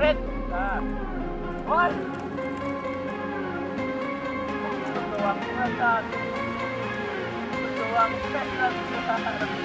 Red. Nah. Woi. Berjuang kelihatan. Berdoang tes.